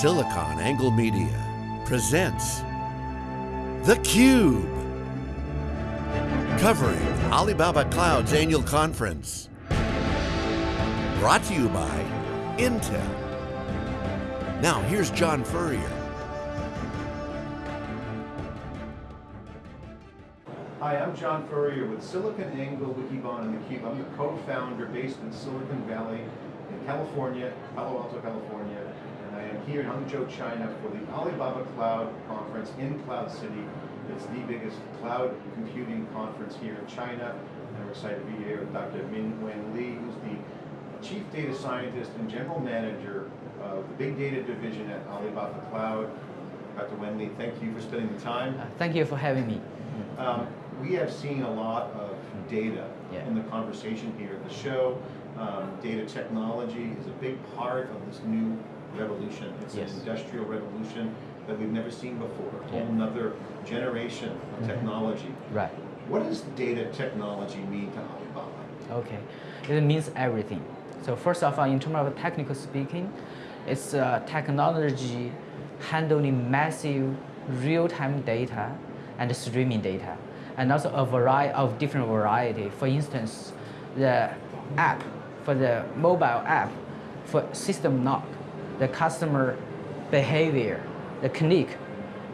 SiliconANGLE Media presents The Cube, Covering Alibaba Cloud's annual conference. Brought to you by Intel. Now here's John Furrier. Hi, I'm John Furrier with SiliconANGLE, Wikibon, and theCUBE. I'm the co-founder based in Silicon Valley in California, Palo Alto, California, here in Hangzhou, China for the Alibaba Cloud Conference in Cloud City. It's the biggest cloud computing conference here in China, and we're excited to be here with Dr. Min Wanli, who's the Chief Data Scientist and General Manager of the Big Data Division at Alibaba Cloud. Dr. Wanli, thank you for spending the time. Uh, thank you for having me. Um, we have seen a lot of data Yeah. in the conversation here at the show. Um, data technology is a big part of this new revolution. It's Yes. an industrial revolution that we've never seen before, a Yeah. whole nother generation of technology. Right. What does data technology mean to Alibaba? Okay. It means everything. So first of all, in terms of technical speaking, it's uh, technology handling massive real-time data and streaming data, and also a variety of different variety. For instance, the app for the mobile app for system knock, the customer behavior, the click,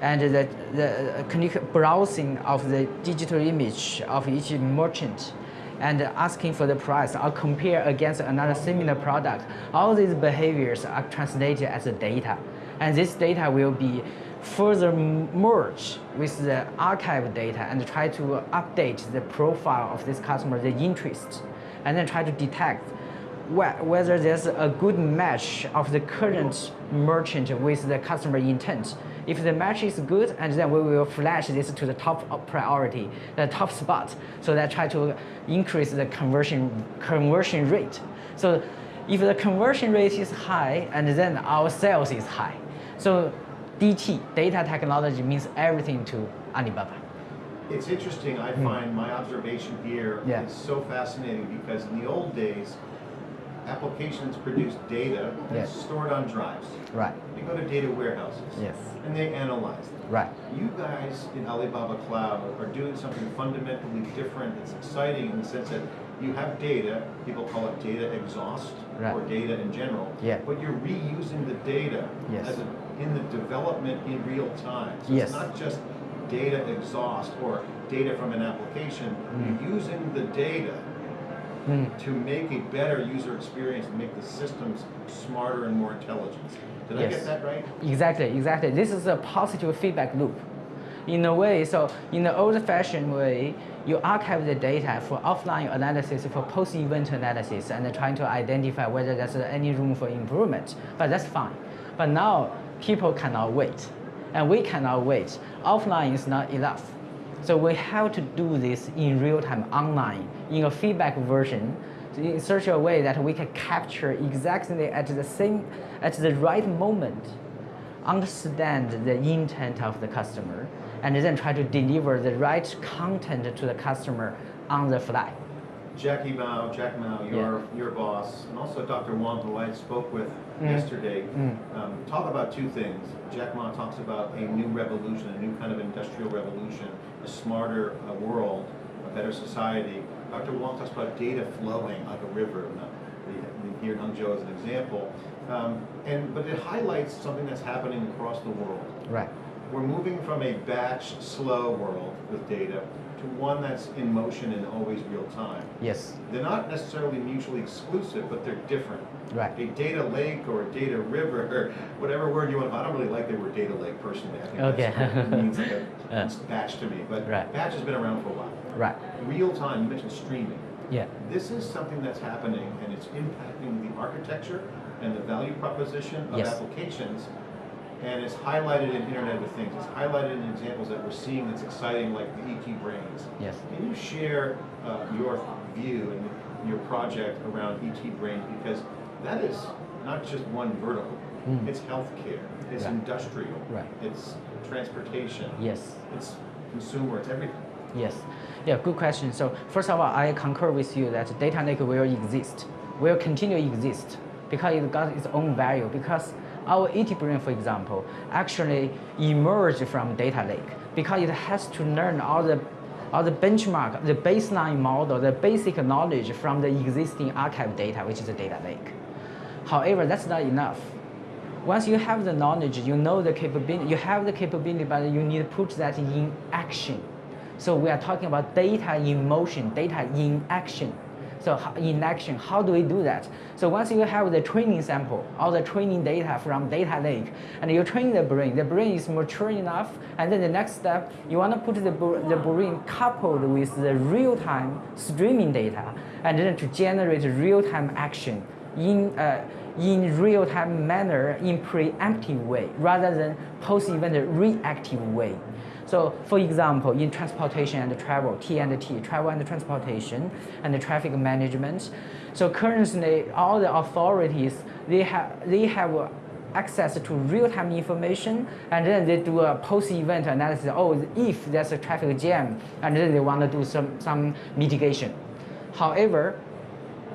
and the, the uh, click browsing of the digital image of each merchant and asking for the price or compare against another similar product. All these behaviors are translated as data. And this data will be further merged with the archive data and try to update the profile of this customer, the interest, and then try to detect whether there's a good match of the current merchant with the customer intent. If the match is good, and then we will flash this to the top priority, the top spot, so that try to increase the conversion conversion rate. So if the conversion rate is high, and then our sales is high. So DT, data technology, means everything to Alibaba. It's interesting, I find my observation here is Hmm. Yeah. so fascinating because in the old days, applications produce data Yes. stored on drives. Right. They go to data warehouses. Yes. And they analyze them. Right. You guys in Alibaba Cloud are doing something fundamentally different that's exciting in the sense that you have data, people call it data exhaust Right. or data in general, Yeah. but you're reusing the data Yes. as a, in the development in real time. So Yes. it's not just data exhaust or data from an application, Mm. you're using the data Mm. to make a better user experience, to make the systems smarter and more intelligent. Did I get that right? Exactly, exactly. This is a positive feedback loop. In a way, so in the old-fashioned way, you archive the data for offline analysis, for post-event analysis, and trying to identify whether there's any room for improvement. But that's fine. But now, people cannot wait, and we cannot wait. Offline is not enough. So we have to do this in real time, online, in a feedback version, in such a way that we can capture exactly at the same, at the right moment, understand the intent of the customer, and then try to deliver the right content to the customer on the fly. Jackie Mao, Jack Mao, your, your boss, and also Dr. Wang, who I spoke with Mm. yesterday, Mm. um, talk about two things. Jack Ma talks about a new revolution, a new kind of industrial revolution, a smarter uh, world, a better society. Dr. Wang talks about data flowing like a river, and, we, we here in Hangzhou as an example. Um, and, but it highlights something that's happening across the world. Right. We're moving from a batch, slow world with data to one that's in motion and always real time. Yes. They're not necessarily mutually exclusive, but they're different. Right. A data lake or a data river, or whatever word you want, I don't really like the word data lake personally. I think Okay. that's, it means like a it's batch to me, but Right. batch has been around for a while. Right. Real time, you mentioned streaming. Yeah. This is something that's happening and it's impacting the architecture and the value proposition of Yes. applications. And it's highlighted in Internet of Things. It's highlighted in examples that we're seeing that's exciting, like the ET Brains. Yes. Can you share uh, your view and your project around ET Brains? Because that is not just one vertical. Mm. It's healthcare, it's Right. industrial, Right. it's transportation, Yes. it's consumer, it's everything. Yes. Yeah, good question. So first of all, I concur with you that data lake will exist, will continue to exist because it got its own value. Because Our ET brain, for example, actually emerged from data lake because it has to learn all the all the benchmark, the baseline model, the basic knowledge from the existing archive data, which is the data lake. However, that's not enough. Once you have the knowledge, you know the capability, you have the capability, but you need to put that in action. So we are talking about data in motion, data in action. So in action, how do we do that? So once you have the training sample, all the training data from data lake, and you train the brain, the brain is mature enough, and then the next step, you want to put the, the brain coupled with the real-time streaming data, and then to generate real-time action in, uh, in real-time manner in preemptive way, rather than post-event reactive way. So for example, in transportation and travel, T and T, travel and transportation, and traffic management. So currently, all the authorities, they have, they have access to real-time information, and then they do a post-event analysis. Oh, if there's a traffic jam, and then they want to do some, some mitigation. However,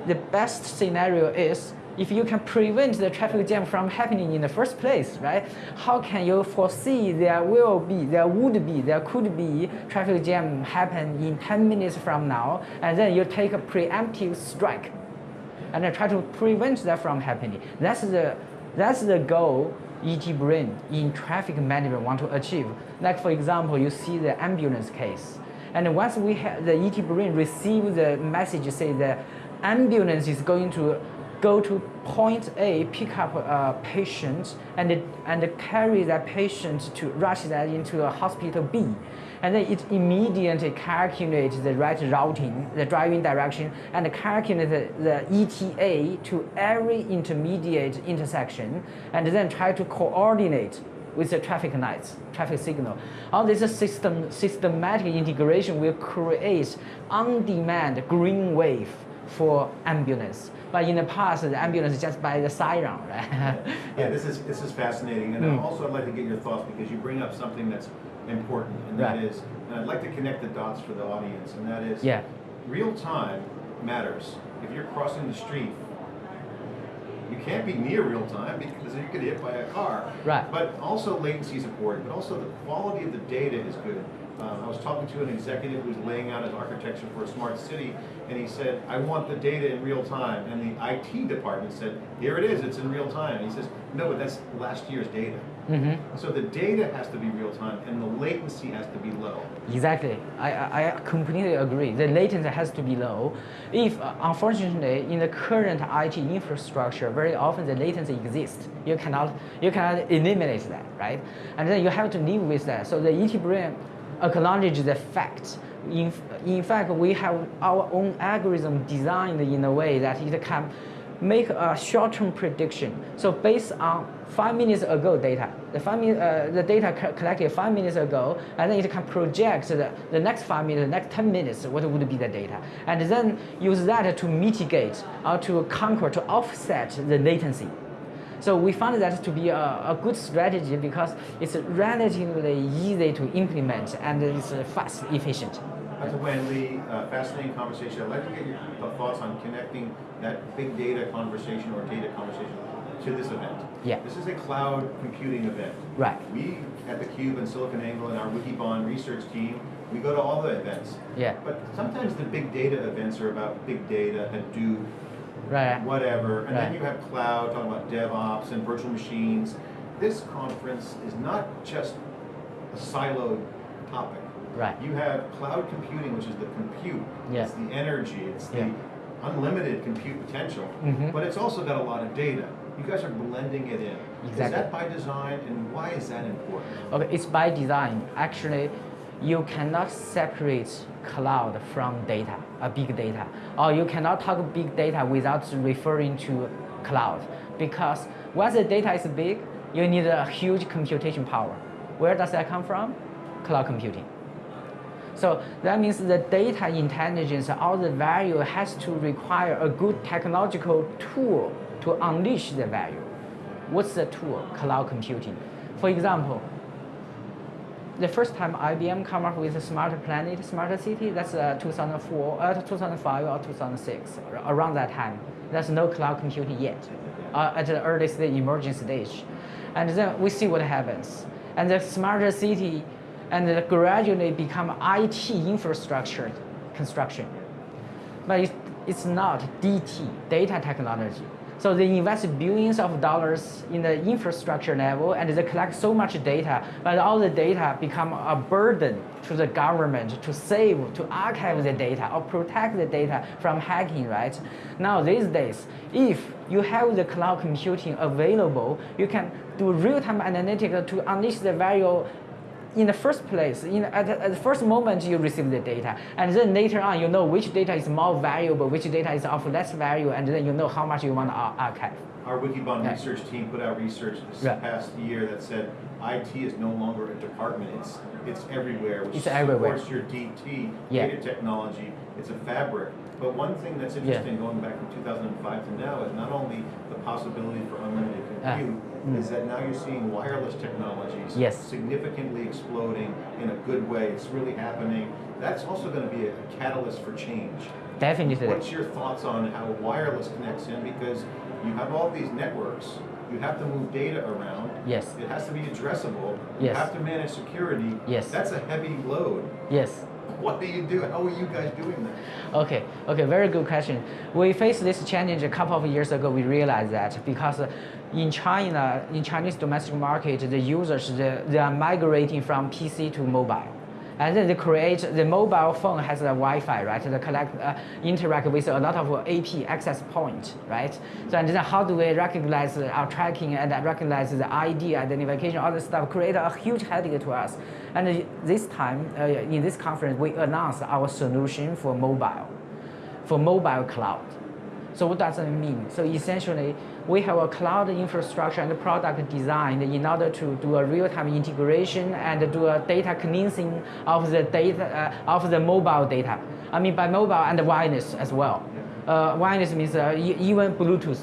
the best scenario is if you can prevent the traffic jam from happening in the first place, right? How can you foresee there will be, there would be, there could be traffic jam happen in 10 minutes from now, and then you take a preemptive strike and try to prevent that from happening. That's the, that's the goal ET brain in traffic management want to achieve. Like for example, you see the ambulance case. And once we have the ET brain receive the message say the ambulance is going to go to point A, pick up a patient, and, and carry that patient to rush that into a hospital B. And then it immediately calculates the right routing, the driving direction, and calculates the, the ETA to every intermediate intersection, and then try to coordinate with the traffic lights, traffic signal. All this system, systematic integration will create on-demand green wave for ambulance. But in the past, the ambulance just by the siren, right? yeah, this is this is fascinating, and mm. also I'd like to get your thoughts because you bring up something that's important, and that right. is, and I'd like to connect the dots for the audience, and that is, yeah. real time matters. If you're crossing the street, you can't be near real time because you get hit by a car. Right. But also latency is important, but also the quality of the data is good. Um, I was talking to an executive who's laying out his architecture for a smart city, and he said, I want the data in real time. And the IT department said, here it is, it's in real time. And he says, no, but that's last year's data. Mm -hmm. So the data has to be real time, and the latency has to be low. Exactly. I, I completely agree. The latency has to be low. If, uh, unfortunately, in the current IT infrastructure, very often the latency exists. You cannot, you cannot eliminate that, right? And then you have to live with that. So the ET brain acknowledge the fact. In, in fact, we have our own algorithm designed in a way that it can make a short-term prediction. So based on five minutes ago data, the, five uh, the data collected five minutes ago, and then it can project the, the next five minutes, the next 10 minutes, what would be the data. And then use that to mitigate or to conquer, to offset the latency. So we found that to be a, a good strategy because it's relatively easy to implement and it's fast, efficient. Li, uh, fascinating conversation. I'd like to get your thoughts on connecting that big data conversation or data conversation to this event. Yeah. This is a cloud computing event. Right. We at theCUBE and SiliconANGLE and our Wikibon research team, we go to all the events. Yeah. But sometimes the big data events are about big data, Hadoop, right. whatever. And right. then you have cloud, talking about DevOps and virtual machines. This conference is not just a siloed topic. Right. You have cloud computing, which is the compute, yeah. it's the energy, it's the yeah. unlimited compute potential, mm -hmm. but it's also got a lot of data. You guys are blending it in. Exactly. Is that by design, and why is that important? Okay, it's by design. Actually, you cannot separate cloud from data, a big data. Or you cannot talk big data without referring to cloud. Because once the data is big, you need a huge computation power. Where does that come from? Cloud computing. So that means the data intelligence, all the value has to require a good technological tool to unleash the value. What's the tool? Cloud computing. For example, the first time IBM come up with a smart planet, smart city, that's uh, 2004, uh, 2005 or 2006, around that time. There's no cloud computing yet, uh, at the earliest emerging stage. and then we see what happens. And the smarter city, and gradually become IT infrastructure construction. But it's, it's not DT, data technology. So they invest billions of dollars in the infrastructure level and they collect so much data, but all the data become a burden to the government to save, to archive the data or protect the data from hacking, right? Now these days, if you have the cloud computing available, you can do real-time analytics to unleash the value in the first place, in, at, the, at the first moment you receive the data, and then later on you know which data is more valuable, which data is of less value, and then you know how much you want to archive. Our Wikibon Yeah. research team put out research this Yeah. past year that said IT is no longer a department, it's, it's everywhere. which It's everywhere. your DT, Yeah. data technology, it's a fabric. But one thing that's interesting, going back from 2005 to now, is not only the possibility for unlimited compute. Mm. is that now you're seeing wireless technologies Yes. significantly exploding in a good way. It's really happening. That's also going to be a catalyst for change. Definitely. What's your thoughts on how wireless connects in? Because you have all these networks, you have to move data around. Yes. It has to be addressable. Yes. You have to manage security. Yes. That's a heavy load. Yes. What do you do? How are you guys doing that? Okay, okay, very good question. We faced this challenge a couple of years ago. We realized that because in China, in Chinese domestic market, the users they are migrating from PC to mobile. And then they create the mobile phone has a Wi-Fi, right? They collect, uh, interact with a lot of AP access point, right? So and then how do we recognize our tracking and recognize the ID identification, all this stuff, create a huge headache to us. And uh, this time, uh, in this conference, we announced our solution for mobile, for mobile cloud. So what does it mean? So essentially, we have a cloud infrastructure and product design in order to do a real-time integration and do a data cleansing of the data uh, of the mobile data. I mean by mobile and wireless as well. Uh, wireless means uh, even Bluetooth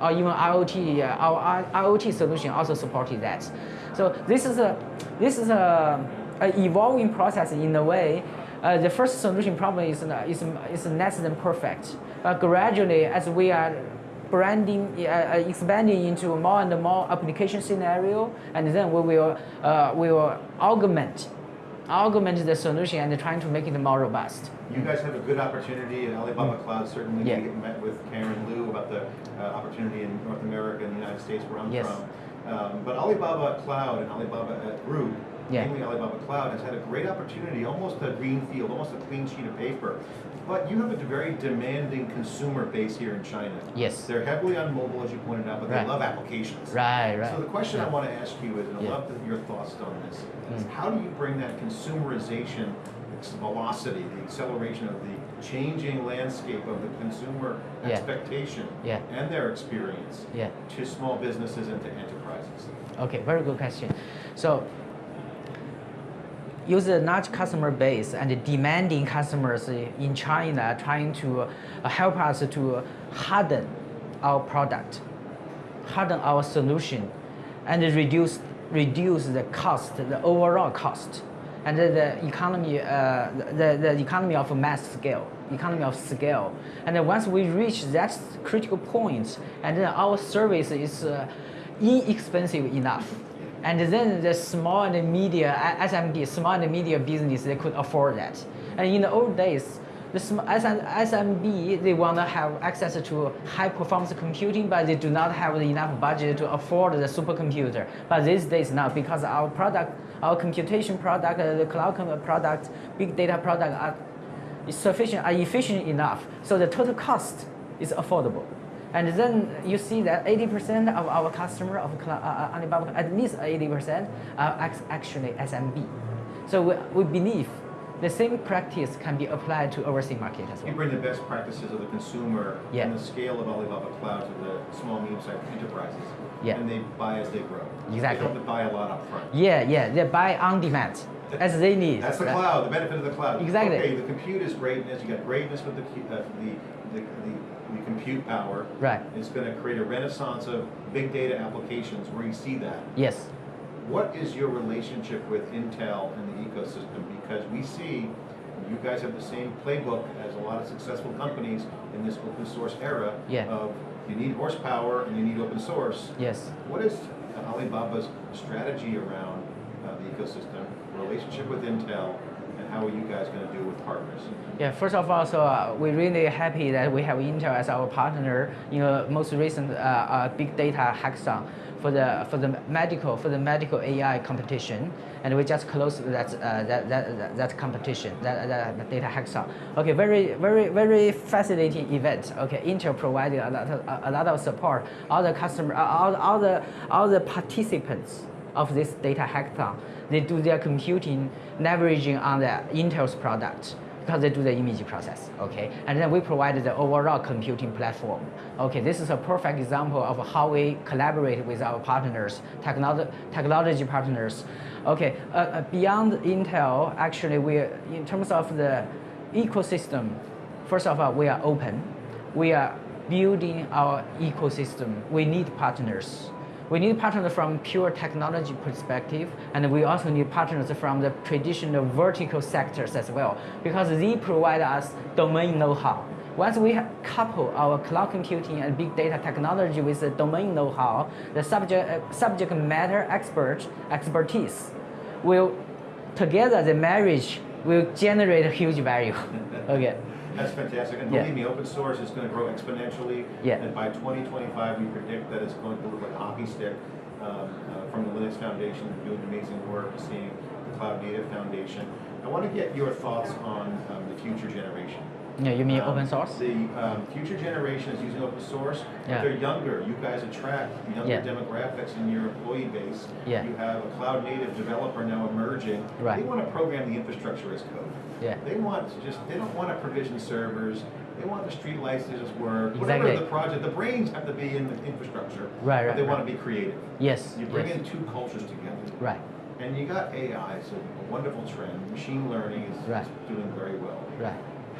or even IoT. Uh, our IoT solution also supported that. So this is a this is a, a evolving process in a way. Uh, the first solution probably is, is, is less than perfect. But gradually, as we are branding, uh, uh, expanding into more and more application scenario, and then we will, uh, we will augment, augment the solution and trying to make it more robust. You guys have a good opportunity at Alibaba Cloud. Certainly, Mm. Yeah. we met with Karen Liu about the uh, opportunity in North America and the United States, where I'm Yes. from. Um, but Alibaba Cloud and Alibaba uh, Group, Yeah. mainly Alibaba Cloud, has had a great opportunity, almost a green field, almost a clean sheet of paper. But you have a very demanding consumer base here in China. Yes. They're heavily on mobile, as you pointed out, but they love applications. Right, right. So the question I want to ask you is, and I Yeah. love your thoughts on this, is Mm. how do you bring that consumerization velocity, the acceleration of the changing landscape of the consumer Yeah. expectation Yeah. and their experience Yeah. to small businesses and to enterprises? Okay, very good question. So, use a large customer base and demanding customers in China trying to uh, help us to harden our product, harden our solution, and reduce reduce the cost, the overall cost, and the, economy, uh, the, the economy of mass scale, economy of scale. And once we reach that critical point, and then our service is uh, inexpensive enough. And then the small and media uh, SMB, small and media business, they could afford that. And in the old days, the sm- SM SMB, they want to have access to high performance computing, but they do not have enough budget to afford the supercomputer. But these days now, because our product, our computation product, uh, the cloud product, big data product are sufficient, are efficient enough, so the total cost is affordable. And then you see that 80% of our customer of uh, uh, Alibaba, at least 80% are actually SMB. So we, we believe the same practice can be applied to overseas market as well. You bring the best practices of the consumer Yeah. and the scale of Alibaba Cloud to the small, medium-sized enterprises. Yeah. And they buy as they grow. Exactly. They don't have to buy a lot up front. Yeah, yeah, they buy on demand as they need. That's the cloud, the benefit of the cloud. Exactly. Okay, the compute is greatness, you got greatness with the, uh, the, the, the compute power. Right. It's gonna create a renaissance of big data applications where you see that. Yes. What is your relationship with Intel and the ecosystem? Because we see you guys have the same playbook as a lot of successful companies in this open source era Yeah. of you need horsepower and you need open source. Yes. What is Alibaba's strategy around uh, the ecosystem, relationship with Intel, how are you guys going to do with partners? Yeah, first of all, so uh, we're really happy that we have Intel as our partner in the most recent uh, uh, big data hackathon for the for the medical for the medical AI competition, and we just closed that uh, that, that that competition that, that data hackathon. Okay, very very very fascinating event. Okay, Intel provided a lot of, a lot of support. All the customer, all, all the all the participants of this data hackathon, they do their computing leveraging on the Intel's product because they do the image process, okay? And then we provide the overall computing platform. Okay, this is a perfect example of how we collaborate with our partners, technolo technology partners. Okay, uh, uh, beyond Intel, actually we, in terms of the ecosystem, first of all, we are open. We are building our ecosystem. We need partners. We need partners from pure technology perspective, and we also need partners from the traditional vertical sectors as well, because they provide us domain know-how. Once we couple our cloud computing and big data technology with the domain know-how, the subject, uh, subject matter expert expertise will, together the marriage will generate a huge value. okay. That's fantastic. And Yeah. believe me, open source is going to grow exponentially. Yeah. And by 2025, we predict that it's going to look like a hockey stick um, uh, from the Linux Foundation, doing amazing work, seeing the Cloud Native Foundation. I want to get your thoughts on um, the future generation. Yeah, you mean Um, open source? The um, future generation is using open source. but Yeah. They're younger. You guys attract younger Yeah. demographics in your employee base. Yeah. You have a cloud native developer now emerging. Right. They want to program the infrastructure as code. Yeah. They want to just, they don't want to provision servers. They want the street lights to just work. Exactly. Whatever the project, the brains have to be in the infrastructure. Right, But right, they right. want to be creative. Yes. You bring yes. in two cultures together. Right, And you got AI, so a wonderful trend. Machine learning is is doing very well. right.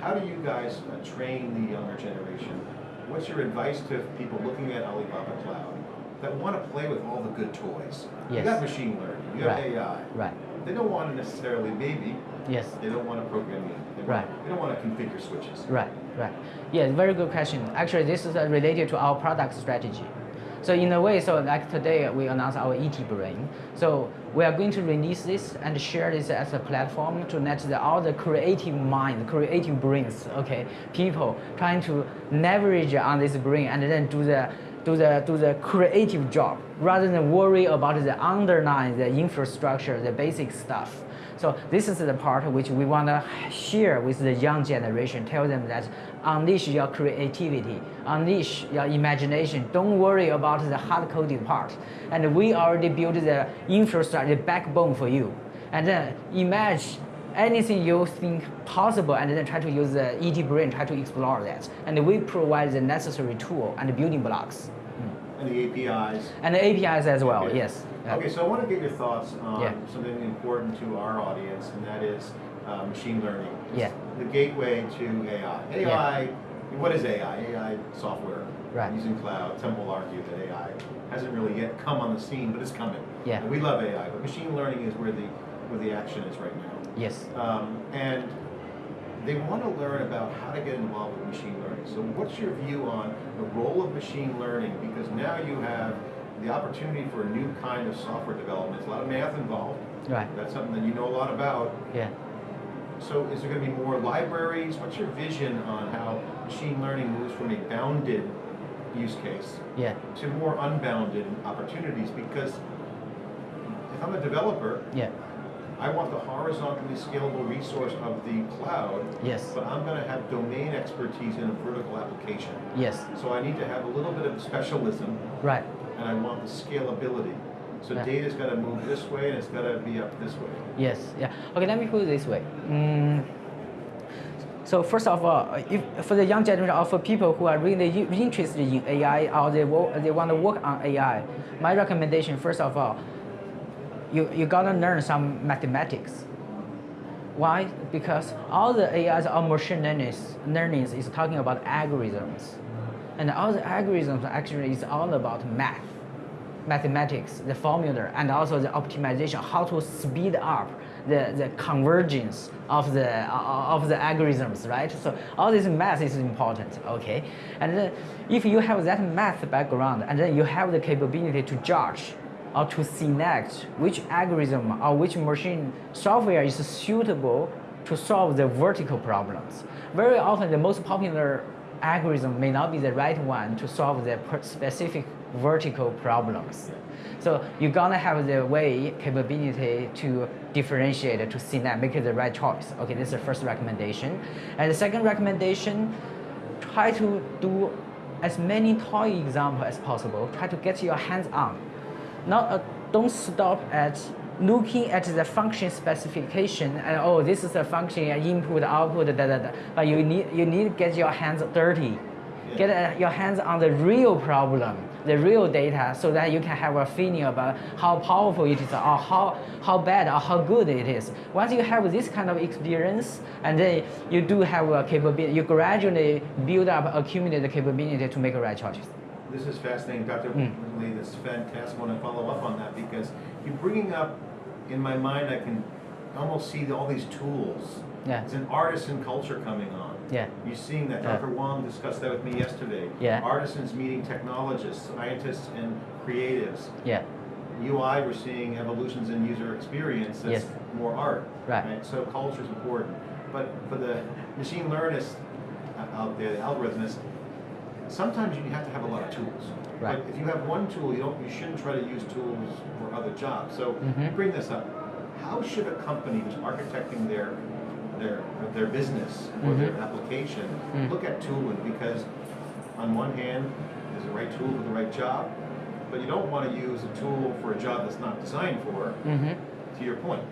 How do you guys uh, train the younger generation? What's your advice to people looking at Alibaba Cloud that want to play with all the good toys? You Yes. got machine learning, you got Right. AI. Right. They don't want to necessarily, maybe, Yes. they don't want to program it. They want- Right. They don't want to configure switches. Right, right. Yeah, very good question. Actually, this is uh, related to our product strategy. So in a way, so like today we announced our ET Brain. So we are going to release this and share this as a platform to let the, all the creative mind, creative brains, okay, people trying to leverage on this brain and then do the do the do the creative job rather than worry about the underlying the infrastructure, the basic stuff. So this is the part which we want to share with the young generation. Tell them that unleash your creativity, unleash your imagination. Don't worry about the hard coding part. And we already built the infrastructure, the backbone for you. And then imagine anything you think possible and then try to use the ET brain, try to explore that. And we provide the necessary tool and building blocks. And the APIs. And the APIs as well, Okay. yes. Okay, so I want to get your thoughts on Yeah. something important to our audience, and that is uh, machine learning. It's Yeah. The gateway to AI. AI, what is AI? AI software. Right. Using cloud. Some will argue that AI hasn't really yet come on the scene, but it's coming. Yeah. And we love AI, but machine learning is where the where the action is right now. Yes. Um, and they want to learn about how to get involved with machine learning. So what's your view on the role of machine learning? Because now you have the opportunity for a new kind of software development. There's a lot of math involved. Right. That's something that you know a lot about. Yeah. So is there going to be more libraries? What's your vision on how machine learning moves from a bounded use case Yeah. to more unbounded opportunities? Because if I'm a developer, Yeah. I want the horizontally scalable resource of the cloud, Yes. but I'm going to have domain expertise in a vertical application. Yes. So I need to have a little bit of specialism, Right. and I want the scalability. So Yeah. data's got to move this way, and it's got to be up this way. Yes. Yeah. Okay. Let me put it this way. Mm, so first of all, if for the young generation or for people who are really interested in AI or they they want to work on AI, my recommendation first of all, you you gotta learn some mathematics. Why? Because all the AIs or machine learning is talking about algorithms, and all the algorithms actually is all about math mathematics, the formula, and also the optimization, how to speed up the, the convergence of the, uh, of the algorithms, right? So all this math is important, okay? And then if you have that math background, and then you have the capability to judge or to select which algorithm or which machine software is suitable to solve the vertical problems. Very often, the most popular algorithm may not be the right one to solve the specific vertical problems. So you're gonna have the way, capability to differentiate, to select, make the right choice. Okay, this is the first recommendation. And the second recommendation, try to do as many toy examples as possible. Try to get your hands on. Not, uh, don't stop at looking at the function specification and oh, this is a function, input, output, da, da, da. But you need, you need to get your hands dirty. Yeah. Get uh, your hands on the real problem, the real data, so that you can have a feeling about how powerful it is or how, how bad or how good it is. Once you have this kind of experience, and then you do have a capability, you gradually build up, accumulate the capability to make the right choices. This is fascinating, Dr. Mm. Lee. This is fantastic. I want to follow up on that because you're bringing up in my mind, I can almost see all these tools. Yeah. It's an artisan culture coming on. Yeah. You're seeing that. Yeah. Dr. Wang discussed that with me yesterday. Yeah. Artisans meeting technologists, scientists, and creatives. Yeah. UI, we're seeing evolutions in user experience that's yes. more art. Right. right. So culture is important. But for the machine learners out there, the algorithmists, sometimes you have to have a lot of tools. Right. But if you have one tool, you don't, you shouldn't try to use tools for other jobs. So mm-hmm. bring this up. How should a company who's architecting their their their business or mm-hmm. their application mm-hmm. look at tooling? Because on one hand, there's the right tool for the right job, but you don't want to use a tool for a job that's not designed for. Mm-hmm. To your point.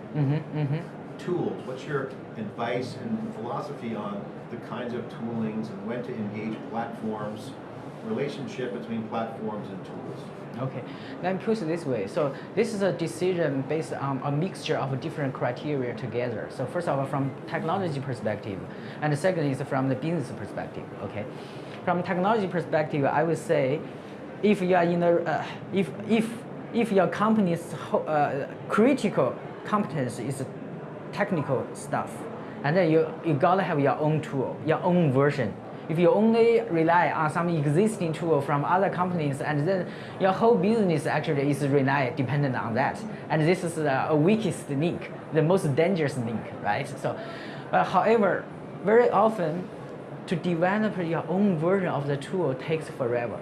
Tools. What's your advice and philosophy on the kinds of toolings and when to engage platforms? relationship between platforms and tools. Okay, let me put it this way. So this is a decision based on a mixture of different criteria together. So first of all, from technology perspective, and the second is from the business perspective. Okay, from technology perspective, I would say, if you are in a, uh, if if if your company's uh, critical competence is technical stuff, and then you you gotta have your own tool, your own version if you only rely on some existing tool from other companies, and then your whole business actually is rely dependent on that, and this is the weakest link, the most dangerous link, right? So, uh, however, very often, to develop your own version of the tool takes forever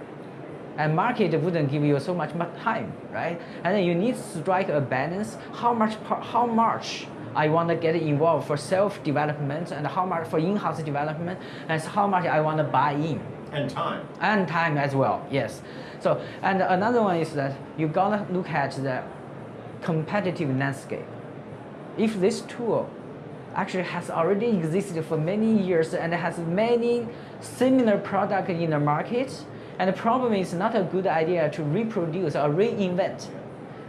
and market wouldn't give you so much time, right? And then you need to strike a balance. How much, how much I want to get involved for self-development and how much for in-house development and how much I want to buy in. And time. And time as well, yes. So, and another one is that you gotta look at the competitive landscape. If this tool actually has already existed for many years and has many similar products in the market, and the problem is not a good idea to reproduce or reinvent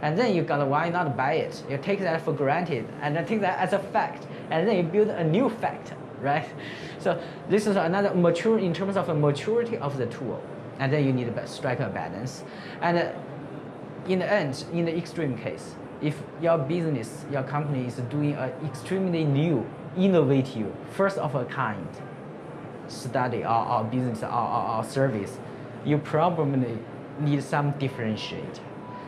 and then you gotta why not buy it? You take that for granted and then take that as a fact, and then you build a new fact, right? So this is another mature in terms of the maturity of the tool, and then you need to strike a balance. And uh, in the end, in the extreme case, if your business, your company is doing an extremely new, innovative, first of a kind study or, or business or, or, or service, you probably need some differentiate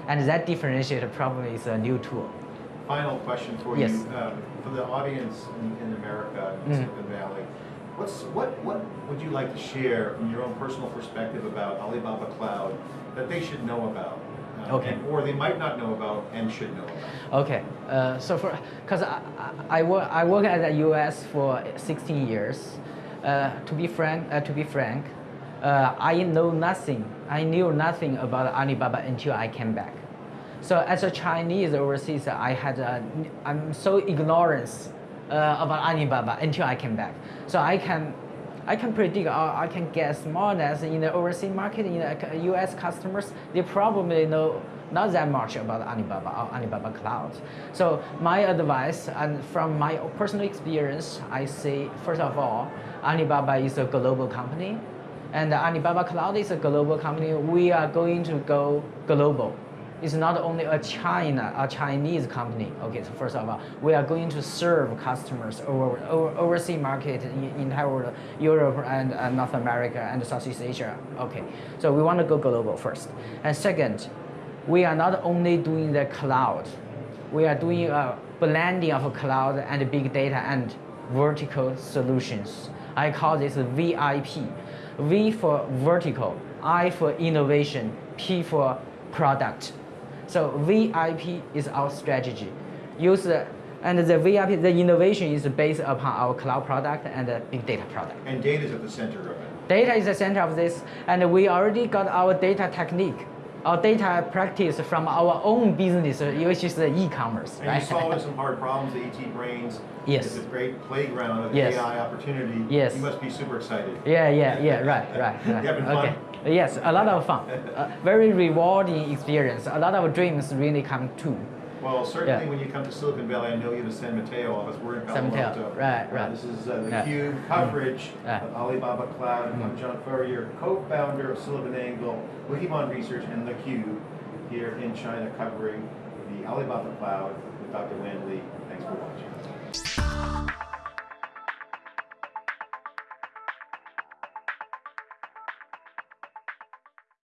and that differentiator probably is a new tool. Final question for yes. you. Um, for the audience in, in America, in mm. Silicon Valley, what's, what, what would you like to share from your own personal perspective about Alibaba Cloud that they should know about? Uh, okay. And, or they might not know about and should know about. Okay. Uh, so for because I, I, I, work I work at the U.S. for 16 years. Uh, to be frank, uh, to be frank, uh, I know nothing. I knew nothing about Alibaba until I came back. So as a Chinese overseas, I had a, I'm so ignorance uh, about Alibaba until I came back. So I can, I can predict or I can guess more or less in the overseas market, in the U.S. customers, they probably know not that much about Alibaba or Alibaba Cloud. So my advice, and from my personal experience, I say first of all, Alibaba is a global company, and Alibaba Cloud is a global company. We are going to go global. It's not only a China, a Chinese company. Okay, so first of all, we are going to serve customers over, over overseas market in entire world, Europe and uh, North America and Southeast Asia. Okay, so we want to go global first. And second, we are not only doing the cloud, we are doing a blending of cloud and big data and vertical solutions. I call this VIP. V for vertical, I for innovation, P for product. So VIP is our strategy. Use the, and the VIP, the innovation is based upon our cloud product and the big data product. And data is at the center of it. Data is the center of this, and we already got our data technique, our data practice from our own business, which is the e-commerce, And right? you're solving some hard problems, the ET Brains. Yes. It's a great playground of Yes. AI opportunity. Yes. You must be super excited. Yeah, yeah, yeah, right, right, right. You having fun? okay. Yes, a lot of fun. Uh, very rewarding experience. A lot of dreams really come true. Well, certainly Yeah. when you come to Silicon Valley, I know you have a San Mateo office. We're in Palo San Mateo, Alto. right, Uh, right. This is uh, the Yeah. Cube coverage Yeah. of Alibaba Cloud. I'm Mm. John Furrier, co-founder of SiliconANGLE, Wikibon Research, and the Cube here in China covering the Alibaba Cloud with Dr. Wanli. Thanks for watching.